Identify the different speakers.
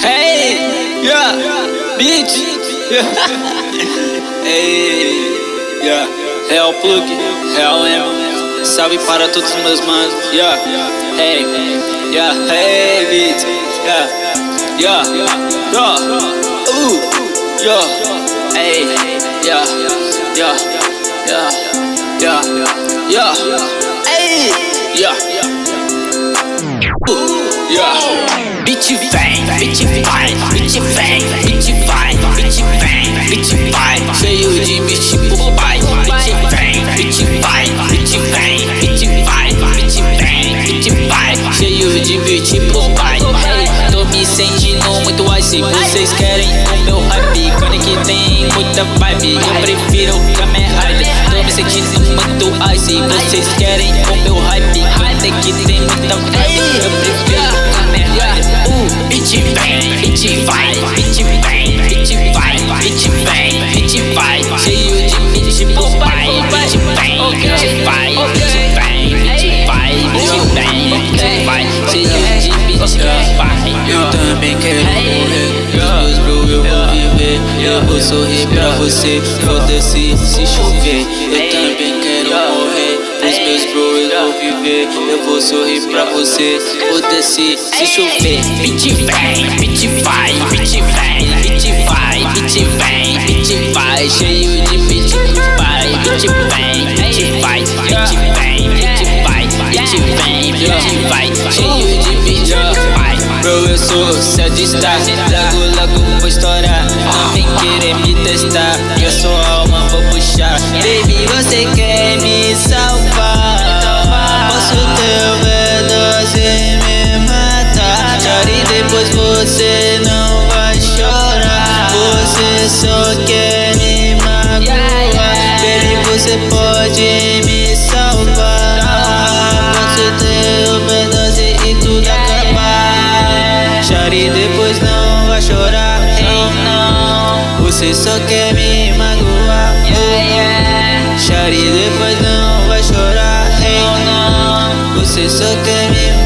Speaker 1: Hey, yeah, bitch. hey, yeah. Real plug, real M. Salve para todos os meus manos. Yeah, hey, yeah, hey, bitch. Yeah, yeah, yeah. Ooh, yeah, hey, yeah, yeah, yeah, yeah, yeah, hey, yeah. Sentindo muito icy, vocês querem o meu hype, quando que tem muita vibe, eu prefiro Kamen Rider. Tô me sentindo muito icy, vocês querem o meu hype, quando que tem muita vibe, eu prefiro bitch vem, bitch vai, bitch vem, bitch vai, bitch vem, bitch vai, cheio de bitch pro pai, bitch vem, bitch vai, eu vou sorrir pra você, foda-se se chover. Eu também quero morrer, os meus bro eu vou viver, eu vou sorrir pra você, foda-se se chover. Bitch vai, bitch vem, bitch vai, eu sou estar, logo logo vou estourar, vem querer me testar, eu sou alma, vou puxar. Baby, você quer me salvar? Posso teu pedaço e me matar? Chore depois você não vai chorar. Você só quer me magoar. Baby, você pode Você só quer me magoar. Chore depois não vai chorar. Você só quer